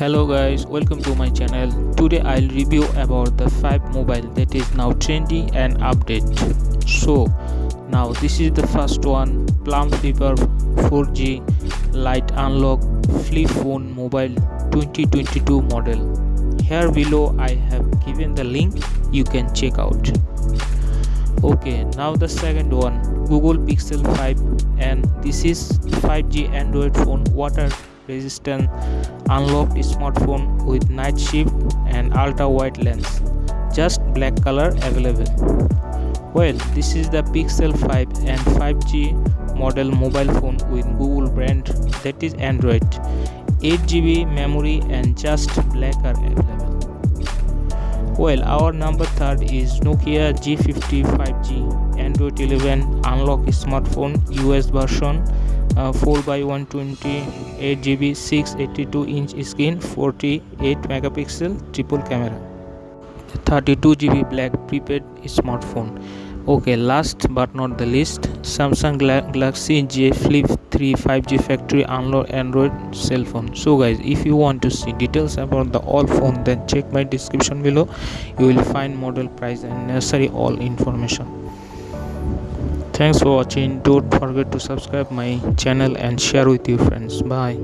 hello guys welcome to my channel. Today i'll review about the 5 mobile that is now trendy and update. So now this is the first one plum flipper 4g light unlock flip phone mobile 2022 model. Here below i have given the link you can check out. Okay now the second one google pixel 5 and this is 5g android phone. Water resistant unlocked smartphone with night sight and ultra wide lens. Just black color available. Well this is the pixel 5 and 5g model mobile phone with google brand that is android. 8gb memory and just black are available. Well our number third is nokia g50 5g android 11 unlock smartphone us version uh, 4 by 128 GB 682 inch screen 48 megapixel triple camera 32 GB black prepaid smartphone. Okay last but not the least samsung galaxy j flip 3 5g factory unlock android cell phone. So guys if you want to see details about the all phone then check my description below. You will find model price and necessary all information thanks for watching. Don't forget to subscribe my channel and share with your friends. Bye